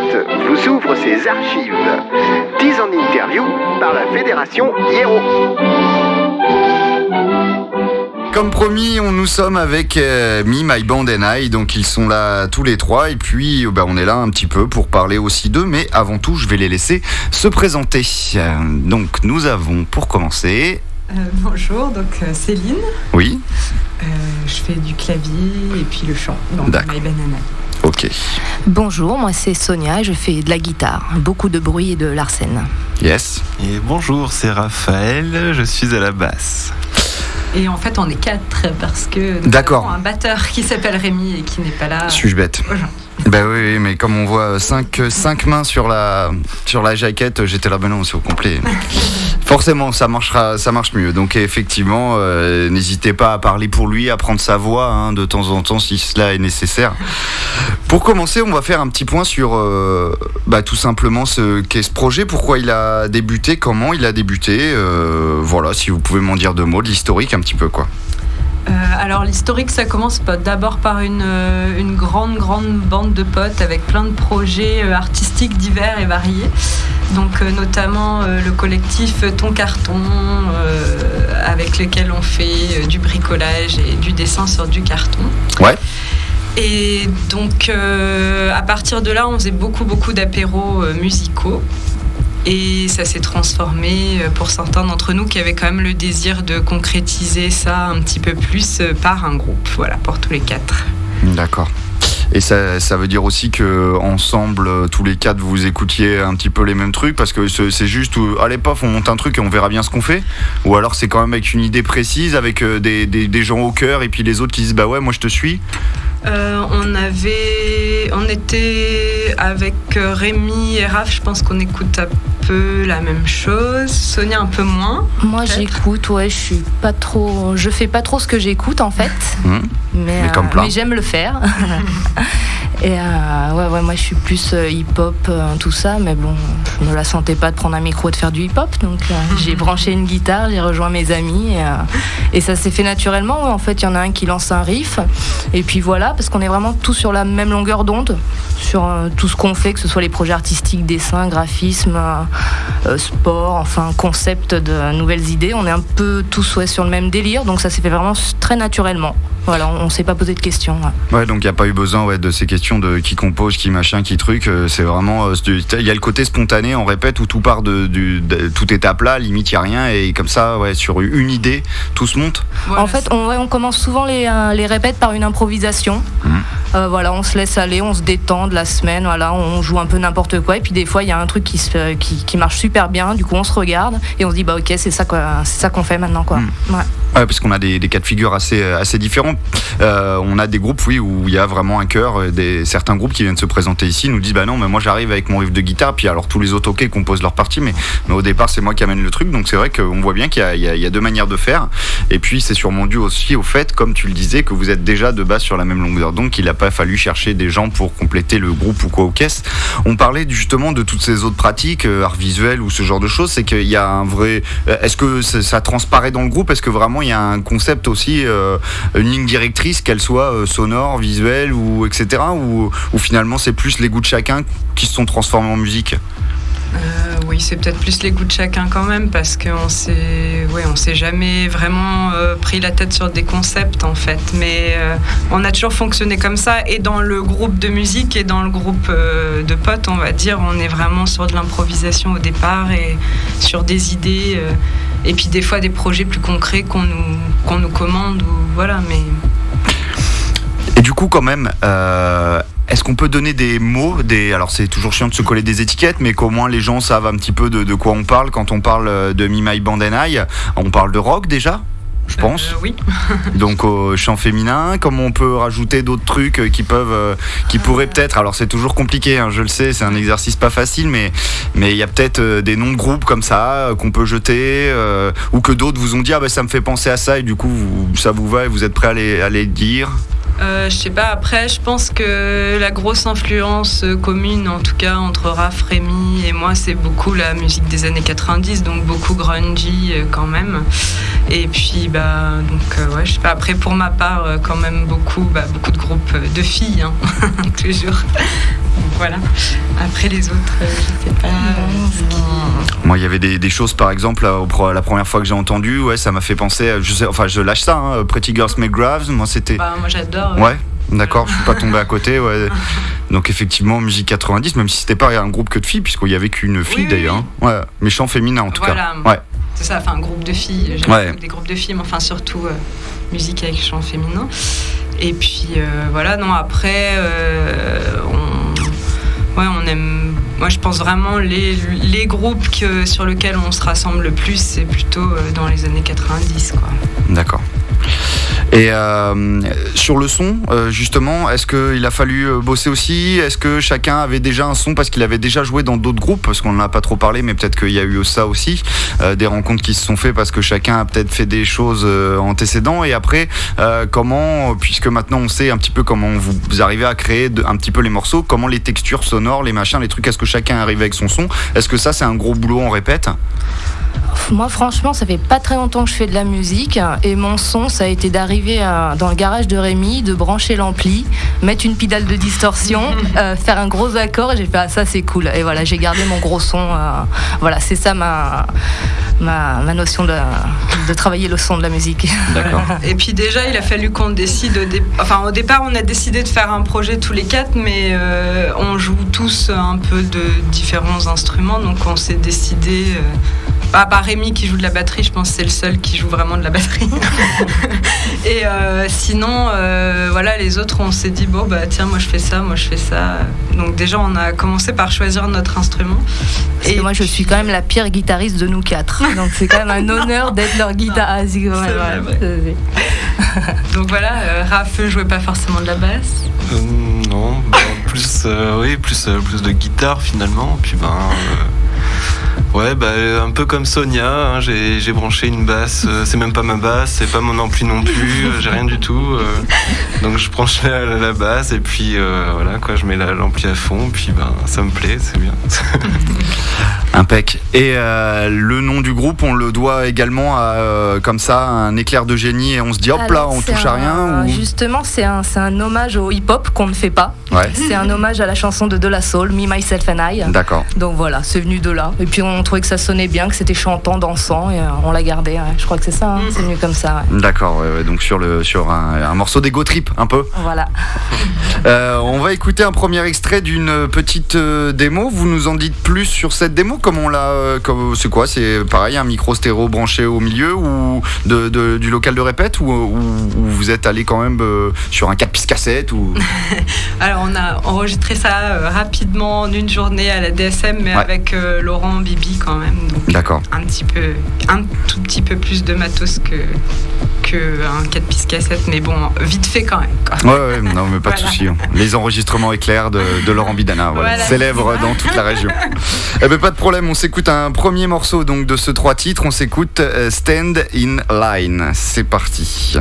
Vous ouvre ses archives. 10 en interview par la Fédération Hiero. Comme promis, on nous sommes avec euh, Me, My Band and I, donc ils sont là tous les trois et puis euh, bah, on est là un petit peu pour parler aussi d'eux, mais avant tout je vais les laisser se présenter. Euh, donc nous avons pour commencer... Euh, bonjour, donc euh, Céline, Oui, Euh, je fais du clavier et puis le chant dans. My Banana. Ok, Bonjour, moi c'est Sonia, je fais de la guitare, beaucoup de bruit et de l'arsène. yes. Et bonjour, c'est Raphaël, je suis à la basse. Et en fait on est quatre parce que nous D'accord. avons un batteur qui s'appelle Rémi et qui n'est pas là. Suis-je bête? Aujourd'hui. Bah oui, oui, mais comme on voit 5 cinq mains sur la, sur la jaquette, j'étais là, ben non, c'est au complet. Forcément, ça marchera, ça marche mieux. Donc effectivement, euh, n'hésitez pas à parler pour lui, à prendre sa voix hein, de temps en temps si cela est nécessaire. Pour commencer, on va faire un petit point sur euh, bah, tout simplement ce qu'est ce projet, pourquoi il a débuté, comment il a débuté. euh, voilà, si vous pouvez m'en dire deux mots, de l'historique un petit peu quoi. Euh, alors l'historique ça commence d'abord par une, euh, une grande grande bande de potes avec plein de projets euh, artistiques divers et variés. Donc euh, notamment euh, le collectif Ton Carton avec lequel on fait du bricolage et du dessin sur du carton. Ouais. Et donc à partir de là on faisait beaucoup beaucoup d'apéros musicaux. Et ça s'est transformé euh, pour certains d'entre nous qui avaient quand même le désir de concrétiser ça un petit peu plus euh, par un groupe, voilà, pour tous les quatre. D'accord. Et ça, ça veut dire aussi que ensemble, euh, tous les quatre, vous écoutiez un petit peu les mêmes trucs? Parce que c'est juste, allez paf, on monte un truc et on verra bien ce qu'on fait? Ou alors c'est quand même avec une idée précise, avec des, des- des gens au cœur et puis les autres qui disent bah ouais, moi je te suis? Euh, on avait, on était avec Rémi et Raph, je pense qu'on écoute peu la même chose. Sonia un peu moins. Moi j'écoute, ouais, je suis pas trop. Je fais pas trop ce que j'écoute en fait. Mhm. Mais, Mais comme plein. mais j'aime le faire. et euh, ouais, ouais, moi je suis plus euh, hip-hop, euh, tout ça, mais bon, je me la sentais pas de prendre un micro et de faire du hip-hop. Donc euh, j'ai branché une guitare, j'ai rejoint mes amis et, euh, et ça s'est fait naturellement. ouais. En fait, il y en a un qui lance un riff. Et puis voilà, parce qu'on est vraiment tous sur la même longueur d'onde, sur euh, tout ce qu'on fait, que ce soit les projets artistiques, dessin, graphisme, euh, euh, sport, enfin concept de nouvelles idées. On est un peu tous sur le même délire, donc ça s'est fait vraiment très naturellement. Voilà, on, on s'est pas posé de questions. ouais. Ouais, donc il n'y a pas eu besoin ouais, de ces questions de qui compose, qui machin, qui truc. euh, C'est vraiment, euh, il y a le côté spontané, on répète, où tout part de, du- de- tout est à plat, limite il y a rien et comme ça, ouais, sur une idée, tout se monte. Voilà, en fait, on, ouais, on commence souvent les, euh, les répètes par une improvisation. Euh, voilà, on se laisse aller, on se détend de la semaine, voilà, on joue un peu n'importe quoi. Et puis des fois, il y a un truc qui, se, qui, qui marche super bien. Du coup, on se regarde et on se dit bah ok, c'est ça quoi, c'est ça qu'on fait maintenant quoi. Ouais. Ouais, parce qu'on a des, des cas de figure assez, assez différents. Euh, on a des groupes, oui, où il y a vraiment un cœur. euh, Des, certains groupes qui viennent se présenter ici nous disent Bah non, mais moi j'arrive avec mon riff de guitare, puis alors tous les autres, ok, composent leur partie, mais, mais au départ, c'est moi qui amène le truc. Donc c'est vrai qu'on voit bien qu'il y, y y a deux manières de faire. Et puis c'est sûrement dû aussi au fait, comme tu le disais, que vous êtes déjà de base sur la même longueur. Donc il n'a pas fallu chercher des gens pour compléter le groupe ou quoi aux caisses. On parlait justement de toutes ces autres pratiques, euh, art visuel ou ce genre de choses. C'est qu'il y a un vrai. euh, Est-ce que ça, ça transparaît dans le groupe? Est-ce que vraiment il y a un concept aussi, euh, une ligne directrice, qu'elle soit euh, sonore, visuelle ou etc. Ou, finalement c'est plus les goûts de chacun qui se sont transformés en musique? Euh, oui, c'est peut-être plus les goûts de chacun quand même, parce qu'on s'est, ouais, on s'est jamais vraiment pris la tête sur des concepts en fait. Mais on a toujours fonctionné comme ça, et dans le groupe de musique et dans le groupe de potes, on va dire, on est vraiment sur de l'improvisation au départ et sur des idées, et puis des fois des projets plus concrets qu'on nous, commande ou voilà. Mais Et du coup, quand même, euh, est-ce qu'on peut donner des mots des... Alors, c'est toujours chiant de se coller des étiquettes, mais qu'au moins les gens savent un petit peu de, quoi on parle quand on parle de Me, My Band and I? On parle de rock déjà? Je pense. euh, oui. Donc au chant féminin, comment on peut rajouter d'autres trucs euh, qui peuvent, euh, qui pourraient peut-être. Alors c'est toujours compliqué, hein, je le sais, c'est un exercice pas facile, mais mais il y a peut-être des noms de groupes comme ça qu'on peut jeter, ou que d'autres vous ont dit ah bah ça me fait penser à ça et du coup vous- ça vous va et vous êtes prêt à les, à les dire? Euh, je sais pas, après, je pense que la grosse influence euh, commune, en tout cas entre Raph, Rémi et moi, c'est beaucoup la musique des années 90, donc beaucoup grungy euh, quand même. Et puis, bah, donc, ouais, je sais pas, après, pour ma part, quand même beaucoup, bah, de groupes de filles, hein, toujours. Voilà. Après les autres, euh, je sais pas. qui- Moi, il y avait des, des choses, par exemple, la première fois que j'ai entendu, ouais, ça m'a fait penser. à- Je sais, enfin, je lâche ça. hein, Pretty Girls Make Graves. Moi, c'était. Bah, moi j'adore. Ouais. D'accord, je suis pas tombé à côté. Ouais. Donc effectivement, musique 90, même si c'était pas un groupe que de filles, puisqu'il y avait qu'une fille oui, d'ailleurs. hein. Ouais, mais chant féminin en tout Voilà. cas. Ouais. C'est ça, enfin un groupe de filles. J'aime Ouais. des groupes de filles, mais enfin surtout euh, musique avec chant féminin. Et puis euh, voilà, non, après, euh, ouais, on aime. Moi, je pense vraiment les, les groupes que, sur lesquels on se rassemble le plus, c'est plutôt euh, dans les années 90, quoi. D'accord. Et euh, sur le son, euh, justement, est-ce qu'il a fallu euh, bosser aussi? Est-ce que chacun avait déjà un son parce qu'il avait déjà joué dans d'autres groupes? Parce qu'on n'en a pas trop parlé, mais peut-être qu'il y a eu ça aussi. des rencontres qui se sont faites parce que chacun a peut-être fait des choses antécédents. Et après, comment, puisque maintenant on sait un petit peu comment vous, arrivez à créer un petit peu les morceaux, comment les textures sonores, les machins, les trucs, est-ce que chacun arrive avec son son? Est-ce que ça c'est un gros boulot, on répète? Moi, franchement, ça fait pas très longtemps que je fais de la musique et mon son, ça a été d'arriver dans le garage de Rémi, de brancher l'ampli, mettre une pédale de distorsion, euh, faire un gros accord et j'ai fait ah, ça c'est cool. Et voilà, j'ai gardé mon gros son. euh, voilà, c'est ça ma, ma, ma notion de, de travailler le son de la musique. D'accord. Et puis déjà, il a fallu qu'on décide. Au, dé- enfin, au départ, on a décidé de faire un projet tous les quatre, mais euh, on joue tous un peu de différents instruments, donc on s'est décidé. À part Rémi qui joue de la batterie, je pense que c'est le seul qui joue vraiment de la batterie. Et euh, sinon, euh, voilà, les autres, on s'est dit bon bah tiens, moi je fais ça, moi je fais ça. Donc déjà, on a commencé par choisir notre instrument. Parce que moi, je suis quand même la pire guitariste de nous quatre. Donc c'est quand même un honneur d'être leur guitariste. C'est vrai, ouais. donc voilà, euh, Raph jouait pas forcément de la basse. Euh, non, bah, plus, euh, oui, plus, euh, plus de guitare finalement. Puis ben, euh, ouais, bah, un peu comme Sonia, hein, j'ai branché une basse. euh, c'est même pas ma basse, c'est pas mon ampli non plus. euh, j'ai rien du tout. euh, donc je branche la, la- basse et puis euh, voilà quoi, je mets la- l'ampli à fond. Puis ben, ça me plaît, c'est bien. Impec. Et euh, le nom du groupe, on le doit également à, euh, comme ça, un éclair de génie et on se dit hop là, Alors, on touche à rien ou... Justement, c'est un, un hommage au hip-hop qu'on ne fait pas. Ouais, C'est un hommage à la chanson de De La Soul, Me, Myself and I. d'accord. Donc voilà, c'est venu de là. Et puis on trouvait que ça sonnait bien, que c'était chantant, dansant, et euh, on l'a gardé. ouais. Je crois que c'est ça, hein. c'est venu comme ça. ouais. D'accord, donc sur, le, sur un, un morceau d'ego trip, un peu. Voilà. On va écouter un premier extrait d'une petite démo. Vous nous en dites plus sur cette démo Comment on l'a euh, comme- C'est quoi C'est pareil, un micro stéréo branché au milieu ou de, de- du local de répète ou, ou- ou vous êtes allé quand même euh, sur un 4 pistes cassette ou... Alors on a enregistré ça euh, rapidement en une journée à la DSM, mais Ouais. avec euh, Laurent Bibi quand même. D'accord. un petit peu, un tout petit peu plus de matos que que un 4 pistes cassette, mais bon, vite fait quand même. quoi. Ouais, ouais, non, mais pas de souci. hein. Les enregistrements éclairs de, de Laurent Bidana, voilà, Voilà, célèbre dans toute la région. Eh ben, pas de problème, on s'écoute un premier morceau donc de ce trois titres. On s'écoute euh, Stand in Line. C'est parti.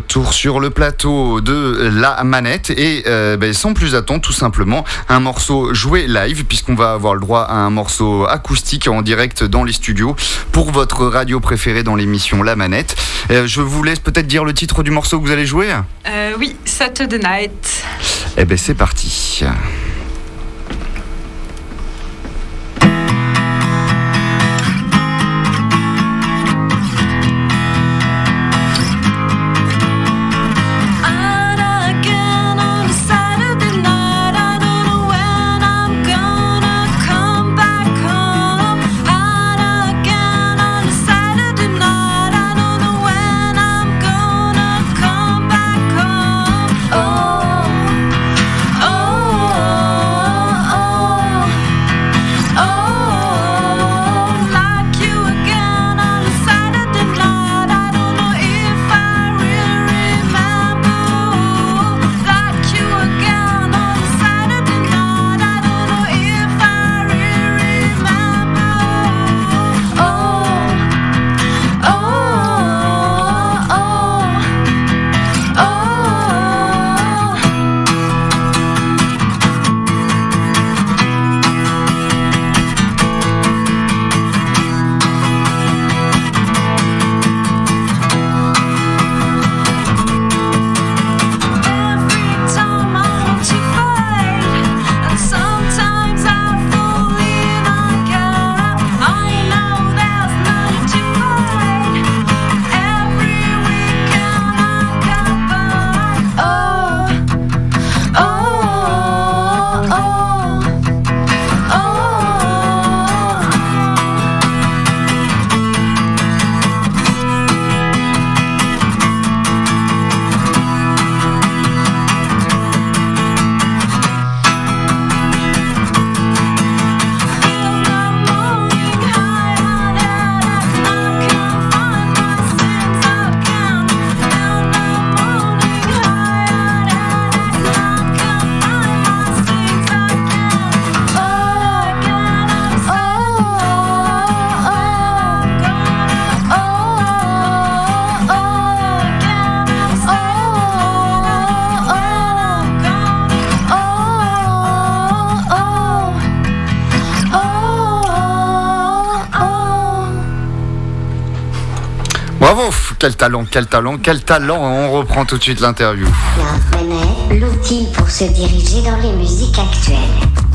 Retour sur le plateau de la manette et euh, ben, sans plus attendre tout simplement un morceau joué live puisqu'on va avoir le droit à un morceau acoustique en direct dans les studios pour votre radio préférée dans l'émission La Manette. Euh, je vous laisse peut-être dire le titre du morceau que vous allez jouer Euh, oui, Saturday Night. Eh ben c'est parti. Quel talent, quel talent, quel talent. On reprend tout de suite l'interview. L'outil pour se diriger dans les musiques actuelles.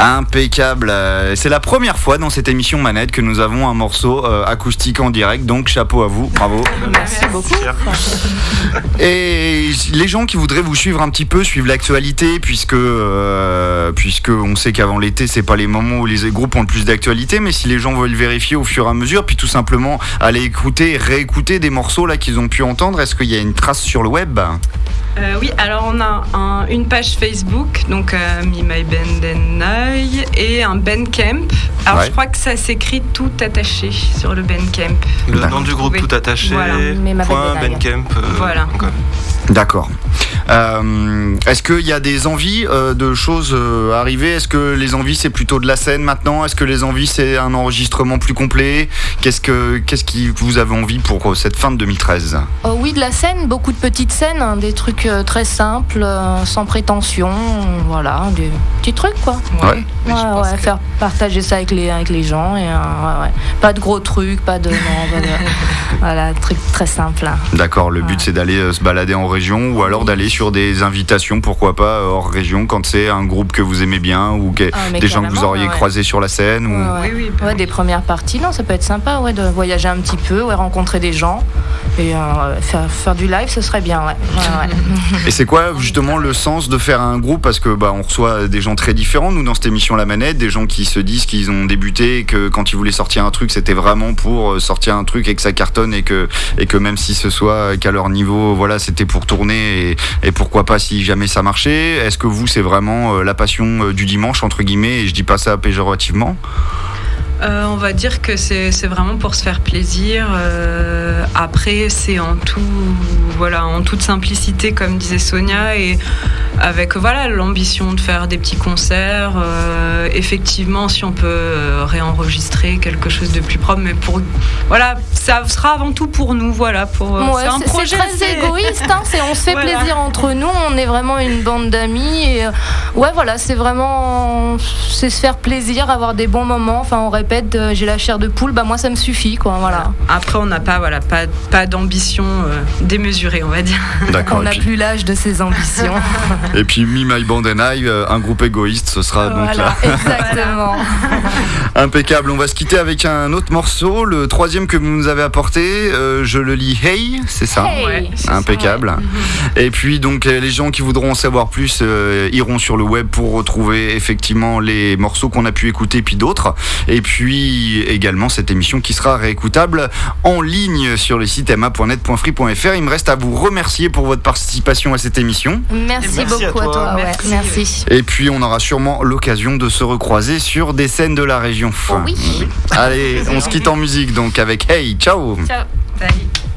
Impeccable. Euh, C'est la première fois dans cette émission Manette que nous avons un morceau euh, acoustique en direct, donc chapeau à vous, bravo. Merci beaucoup. Et les gens qui voudraient vous suivre un petit peu, suivre l'actualité, puisque euh, puisque on sait qu'avant l'été, c'est pas les moments où les groupes ont le plus d'actualité, mais si les gens veulent vérifier au fur et à mesure, puis tout simplement aller écouter, réécouter des morceaux là qu'ils ont pu entendre, est-ce qu'il y a une trace sur le web? Euh, oui, alors on a un- une page Facebook, donc euh, Me My Band I, et un Bandcamp. Alors Ouais. je crois que ça s'écrit tout attaché sur le Bandcamp. Le nom du groupe tout attaché. Voilà. Point. Bandcamp. euh, Voilà. D'accord. Euh, Est-ce qu'il y a des envies euh, de choses euh, arriver? Est-ce que les envies c'est plutôt de la scène maintenant? Est-ce que les envies c'est un enregistrement plus complet? Qu'est-ce que qu'est-ce qui vous avez envie pour euh, cette fin de 2013 Oh oui, de la scène, beaucoup de petites scènes, hein, des trucs euh, très simples, euh, sans prétention, voilà, des petits trucs quoi. Ouais. Ouais, pense ouais, que- faire partager ça avec les, avec les gens. Et, euh, ouais, ouais. Pas de gros trucs, pas de. non, pas de- voilà, truc très simple. hein. D'accord. Le but Ouais. c'est d'aller euh, se balader en région ou alors d'aller sur des invitations, pourquoi pas euh, hors région quand c'est un groupe que vous aimez bien ou que- Ah, des gens que vous auriez ouais. croisés sur la scène ou... Ouais, ouais. Oui, oui, bah Ouais, oui. des premières parties, non, ça peut être sympa, ouais, de voyager un petit peu, ouais, rencontrer des gens et euh, faire, faire du live, ce serait bien, ouais. Ouais, ouais. Et c'est quoi justement le sens de faire un groupe? Parce que bah, on reçoit des gens très différents, nous dans cette émission La Manette, des gens qui se disent qu'ils ont débuté et que quand ils voulaient sortir un truc, c'était vraiment pour euh, sortir un truc et que ça cartonne et que, et que même si ce soit qu'à leur niveau, voilà, c'était pour tourner et, et pourquoi pas si jamais ça marchait. Est-ce que vous, c'est vraiment euh, la passion euh, du dimanche, entre guillemets, et je dis pas ça péjorativement? Euh, on va dire que c'est vraiment pour se faire plaisir. Euh, après, c'est en tout, voilà, en toute simplicité, comme disait Sonia, et avec voilà l'ambition de faire des petits concerts, euh, effectivement, si on peut réenregistrer quelque chose de plus propre, mais pour voilà, ça sera avant tout pour nous, voilà, pour Ouais, c'est un projet très égoïste, hein, c'est- on se fait Voilà. plaisir entre nous, on est vraiment une bande d'amis. Et, ouais, voilà, c'est vraiment c'est se faire plaisir, avoir des bons moments. Enfin, on répète, euh, j'ai la chair de poule, bah moi ça me suffit, quoi. Voilà. Après, on n'a pas, voilà, pas, pas d'ambition euh, démesurée, on va dire. D'accord. On n'a puis, plus l'âge de ses ambitions. et puis Me, My Band and I, euh, un groupe égoïste, ce sera donc là. exactement. Impeccable. On va se quitter avec un autre morceau, le troisième que vous nous avez apporté. euh, je le lis Hey, c'est ça Hey. Ouais, ça. Impeccable. Et puis donc euh, les gens qui voudront en savoir plus euh, iront sur le web pour retrouver effectivement les morceaux qu'on a pu écouter puis d'autres. Et puis également cette émission qui sera réécoutable en ligne sur le site ma.net.free.fr. Il me reste à vous remercier pour votre participation à cette émission. Merci, Merci à beaucoup à toi. toi. ouais, Merci. merci. Et puis on aura sûrement l'occasion de se recroiser sur des scènes de la région. Oh oui. Allez, on se quitte en musique donc avec Hey, ciao Ciao. Salut.